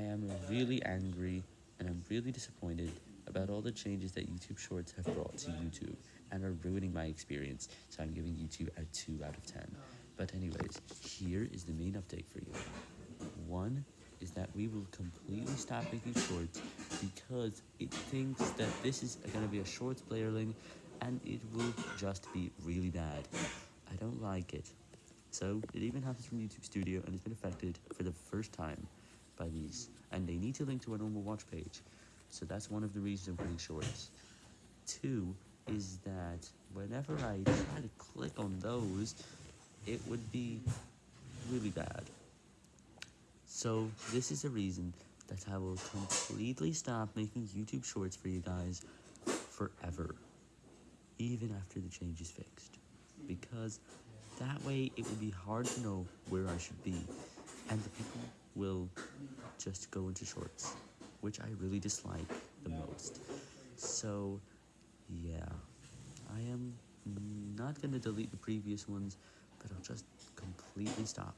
I am really angry and I'm really disappointed about all the changes that YouTube Shorts have brought to YouTube and are ruining my experience, so I'm giving YouTube a 2 out of 10. But anyways, here is the main update for you. One is that we will completely stop making shorts because it thinks that this is going to be a shorts playerling and it will just be really bad. I don't like it. So it even happens from YouTube Studio and it's been affected for the first time by these. And they need to link to a normal watch page. So that's one of the reasons I'm putting shorts. Two is that whenever I try to click on those, it would be really bad. So this is a reason that I will completely stop making YouTube shorts for you guys forever, even after the change is fixed. Because that way it will be hard to know where I should be, and the people will just go into shorts, which I really dislike the most. So, yeah, I am not going to delete the previous ones, but I'll just completely stop.